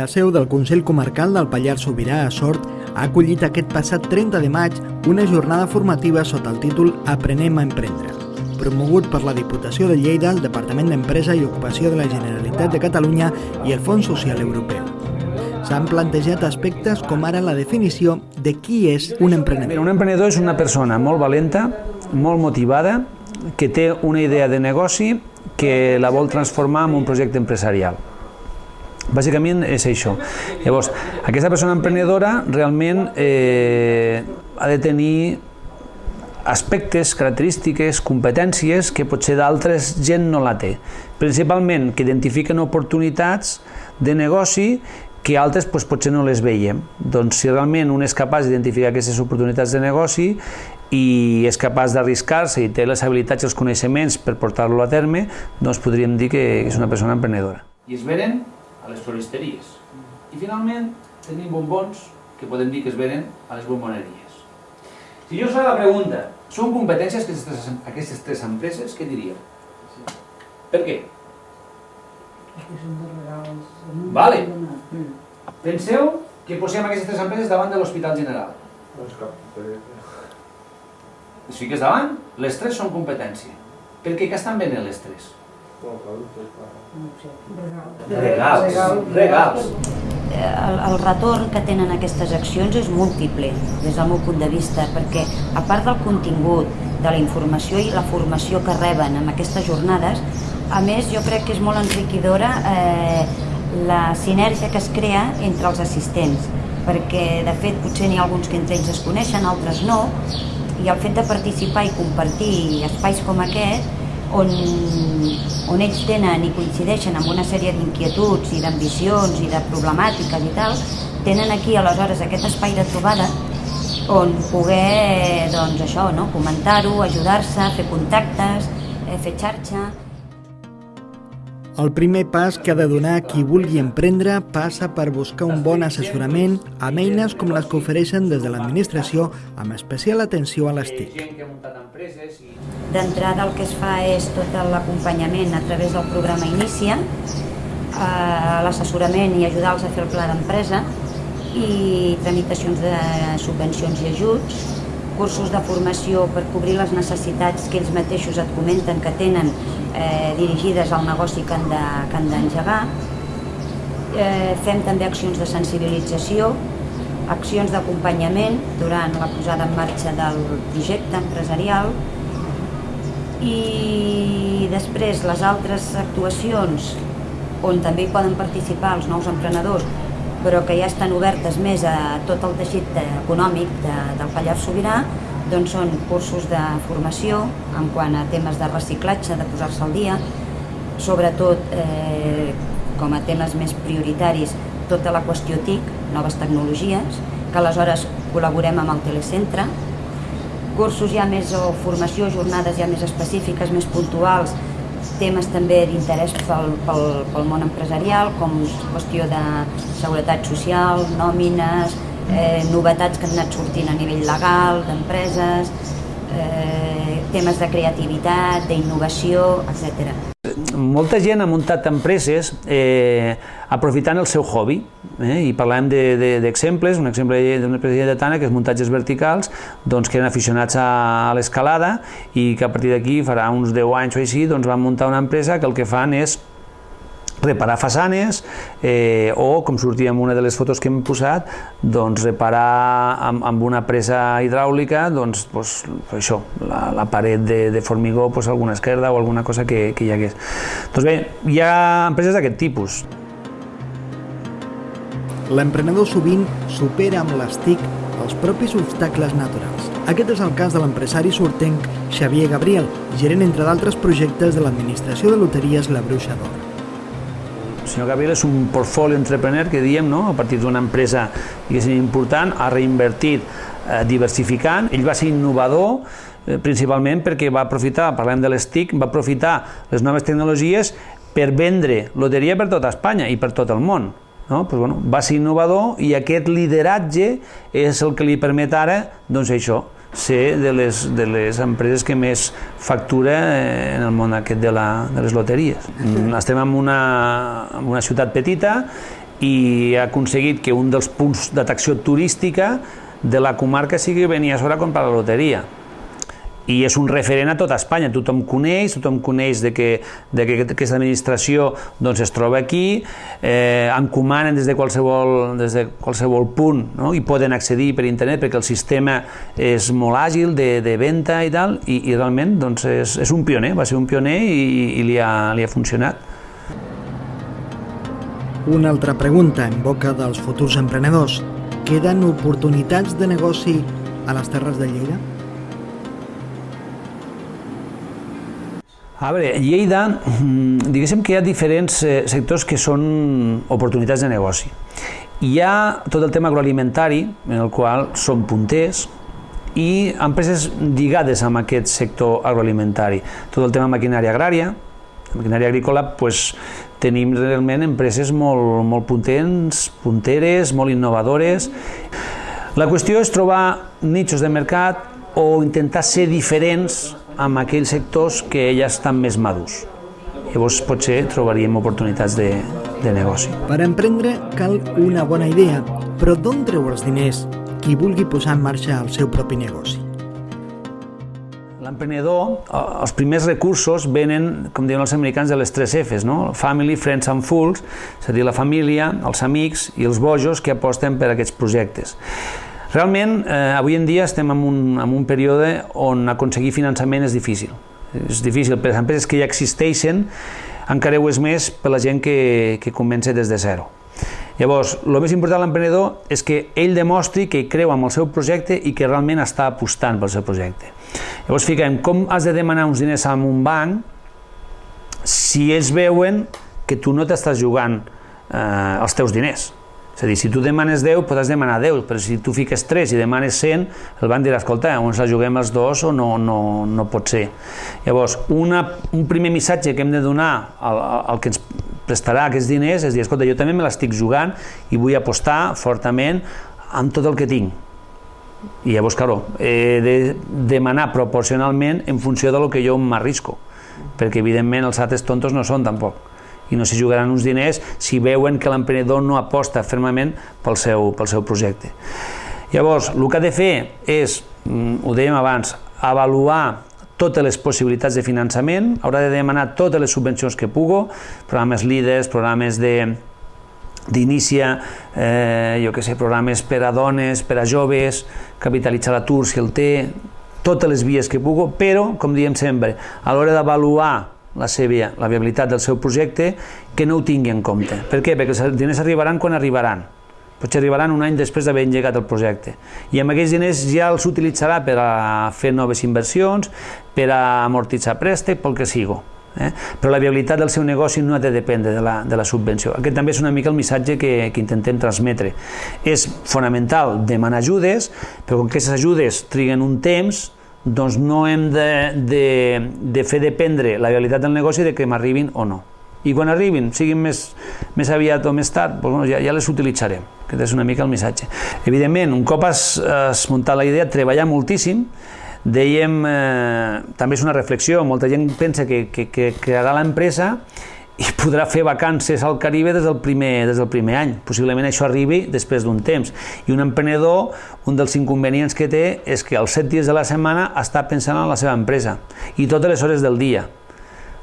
La seu del Consell Comarcal del Pallars Sobirà a Sort ha acollit aquest passat 30 de maig una jornada formativa sota el títol Aprenem a emprendre, promogut per la Diputació de Lleida, el Departament d'Empresa i Ocupació de la Generalitat de Catalunya i el Fons Social Europeu. S'han plantejat aspectes com ara la definició de qui és un emprenedor. Un emprenedor és una persona molt valenta, molt motivada, que té una idea de negoci que la vol transformar en un projecte empresarial. Bàsicament és això. Llavors, aquesta persona emprenedora realment eh, ha de tenir aspectes, característiques, competències que potser d'altres gent no la té. Principalment que identifiquen oportunitats de negoci que altres doncs, potser no les veiem. Doncs si realment un és capaç d'identificar aquestes oportunitats de negoci i és capaç d'arriscar-se i té les habilitats i els coneixements per portar-lo a terme, doncs podríem dir que és una persona emprenedora. I es veren a les floristeries. I finalment tenim bombons que podem dir que es venen a les bomboneries. Si jo us fa la pregunta, són competències aquestes tres, aquestes tres empreses, què diríeu? Per què? Vale. Penseu que posem aquestes tres empreses davant de l'Hospital General. Les fiques davant, les tres són competència. Per què? Què estan venent les tres? Regals, regals. el, el retorn que tenen aquestes accions és múltiple, des del meu punt de vista, perquè a part del contingut, de la informació i la formació que reben en aquestes jornades, a més jo crec que és molt enriquidora eh, la sinergia que es crea entre els assistents, perquè de fet potser n'hi ha alguns que entre ells es coneixen, altres no, i el fet de participar i compartir espais com aquest on, on ells tenen i coincideixen amb una sèrie d'inquietuds i d'ambicions i de problemàtiques i tal, tenen aquí aleshores aquest espai de trobada on poder doncs, això, no? comentar-ho, ajudar-se, fer contactes, eh, fer xarxa... El primer pas que ha de donar qui vulgui emprendre passa per buscar un bon assessorament amb eines com les que ofereixen des de l'administració amb especial atenció a les TIC. D'entrada el que es fa és tot l'acompanyament a través del programa Inicia, eh, l'assessorament i ajudar-los a fer el pla d'empresa i tramitacions de subvencions i ajuts, cursos de formació per cobrir les necessitats que ells mateixos et comenten que tenen eh, dirigides al negoci que han de- d'engegar. Eh, fem també accions de sensibilització, accions d'acompanyament durant la posada en marxa del projecte empresarial i després les altres actuacions on també hi poden participar els nous emprenedors però que ja estan obertes més a tot el teixit econòmic de, del Pallars Sobirà doncs són cursos de formació en quant a temes de reciclatge, de posar-se al dia, sobretot eh, com a temes més prioritaris tota la qüestió TIC, noves tecnologies, que aleshores col·laborem amb el telecentre, cursos ja més o formació, jornades ja més específiques, més puntuals, temes també d'interès pel, pel, pel món empresarial, com qüestió de seguretat social, nòmines, eh, novetats que han anat sortint a nivell legal, d'empreses, eh, temes de creativitat, d'innovació, etc. Molta gent ha muntat empreses eh, aprofitant el seu hobby, eh, i parlem d'exemples, de, de, un exemple d'una empresa lleidatana que és muntatges verticals, doncs que eren aficionats a, a l'escalada i que a partir d'aquí, farà uns 10 anys o així, doncs van muntar una empresa que el que fan és reparar façanes eh, o, com sortia en una de les fotos que hem posat, doncs reparar amb, amb una presa hidràulica doncs, doncs, això, la, la paret de, de formigó, doncs, alguna esquerda o alguna cosa que, que hi hagués. Doncs bé, hi ha empreses d'aquest tipus. L'emprenedor sovint supera amb les TIC els propis obstacles naturals. Aquest és el cas de l'empresari sortenc Xavier Gabriel, gerent entre d'altres projectes de l'administració de loteries La Bruixa d'Or. Senyor Gabriel és un portfolio entrepreneur que diem, no? a partir d'una empresa important, ha reinvertit eh, diversificant, ell va ser innovador eh, principalment perquè va aprofitar, parlem de les TIC, va aprofitar les noves tecnologies per vendre loteria per tota Espanya i per tot el món. No? Pues, bueno, va ser innovador i aquest lideratge és el que li permet ara doncs, això, ser de les, de les empreses que més factura eh, en el món aquest de, la, de les loteries. Mm, estem en una, en una ciutat petita i ha aconseguit que un dels punts d'atracció turística de la comarca sigui venir a sobre a comprar la loteria i és un referent a tota Espanya, tothom coneix, tothom coneix de que, de que aquesta administració doncs, es troba aquí, eh, encomanen des de qualsevol, des de qualsevol punt no? i poden accedir per internet perquè el sistema és molt àgil de, de venda i tal, i, i realment doncs, és, és un pioner, va ser un pioner i, i li, ha, li ha funcionat. Una altra pregunta en boca dels futurs emprenedors. Queden oportunitats de negoci a les Terres de Lleida? A veure, Lleida, mm, diguéssim que hi ha diferents eh, sectors que són oportunitats de negoci. Hi ha tot el tema agroalimentari, en el qual són punters, i empreses lligades amb aquest sector agroalimentari. Tot el tema maquinària agrària, maquinària agrícola, pues, tenim realment empreses molt, molt puntents, punteres, molt innovadores. La qüestió és trobar nichos de mercat o intentar ser diferents amb aquells sectors que ja estan més madurs. Llavors potser trobaríem oportunitats de, de negoci. Per emprendre cal una bona idea, però d'on treu els diners qui vulgui posar en marxa el seu propi negoci? L'emprenedor, els primers recursos venen, com diuen els americans, de les tres Fs, no? Family, Friends and Fools, és a dir, la família, els amics i els bojos que aposten per aquests projectes. Realment, eh, avui en dia estem en un, en un període on aconseguir finançament és difícil. És difícil per les empreses que ja existeixen, encara ho és més per la gent que, que comença des de zero. Llavors, el més important de l'emprenedor és que ell demostri que creu en el seu projecte i que realment està apostant pel seu projecte. Llavors, fiquem, com has de demanar uns diners a un banc si ells veuen que tu no t'estàs jugant eh, els teus diners? És a dir, si tu demanes 10, podràs demanar 10, però si tu fiques 3 i demanes 100, el banc dirà, escolta, on la juguem els dos o no, no, no pot ser. Llavors, una, un primer missatge que hem de donar al, al que ens prestarà aquests diners és dir, escolta, jo també me l'estic jugant i vull apostar fortament amb tot el que tinc. I llavors, claro, he de demanar proporcionalment en funció de lo que jo m'arrisco, perquè evidentment els altres tontos no són tampoc i no s'hi jugaran uns diners si veuen que l'emprenedor no aposta fermament pel seu, pel seu projecte. Llavors, el que ha de fer és, mm, ho dèiem abans, avaluar totes les possibilitats de finançament, haurà de demanar totes les subvencions que pugo, programes líders, programes de d'inicia, eh, jo que sé, programes per a dones, per a joves, capitalitzar l'atur si el té, totes les vies que pugo, però, com diem sempre, a l'hora d'avaluar la, seva, la viabilitat del seu projecte que no ho tingui en compte. Per què? Perquè els diners arribaran quan arribaran. Potser arribaran un any després d'haver engegat el projecte. I amb aquells diners ja els utilitzarà per a fer noves inversions, per a amortitzar préstec, pel que sigui. Eh? Però la viabilitat del seu negoci no ha de dependre de la, de la subvenció. Aquest també és una mica el missatge que, que intentem transmetre. És fonamental demanar ajudes, però com que aquestes ajudes triguen un temps, doncs no hem de, de, de fer dependre la realitat del negoci de que m'arribin o no. I quan arribin, siguin més, més aviat o més tard, doncs, bueno, ja, ja les utilitzarem. Aquest és una mica el missatge. Evidentment, un cop has, has muntat la idea, treballar moltíssim, dèiem, eh, també és una reflexió, molta gent pensa que, que, que crearà l'empresa i podrà fer vacances al Caribe des del primer, des del primer any. Possiblement això arribi després d'un temps. I un emprenedor, un dels inconvenients que té és que els set dies de la setmana està pensant en la seva empresa i totes les hores del dia.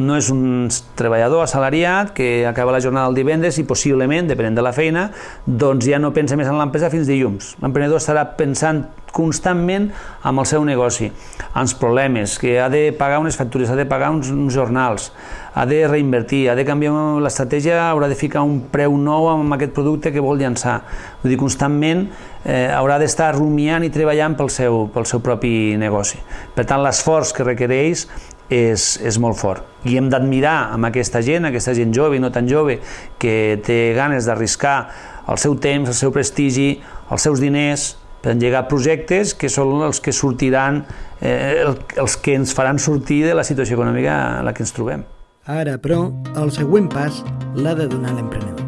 No és un treballador assalariat que acaba la jornada el divendres i possiblement, depenent de la feina, doncs ja no pensa més en l'empresa fins dilluns. L'emprenedor estarà pensant constantment amb el seu negoci, els problemes, que ha de pagar unes factures, ha de pagar uns, uns jornals, ha de reinvertir, ha de canviar l'estratègia, haurà de ficar un preu nou amb aquest producte que vol llançar. Vull dir, constantment eh, haurà d'estar rumiant i treballant pel seu, pel seu propi negoci. Per tant, l'esforç que requereix és, és molt fort. I hem d'admirar amb aquesta gent, aquesta gent jove i no tan jove, que té ganes d'arriscar el seu temps, el seu prestigi, els seus diners, per engegar projectes que són els que sortiran, eh, els que ens faran sortir de la situació econòmica en la que ens trobem. Ara, però, el següent pas l'ha de donar l'emprenedor.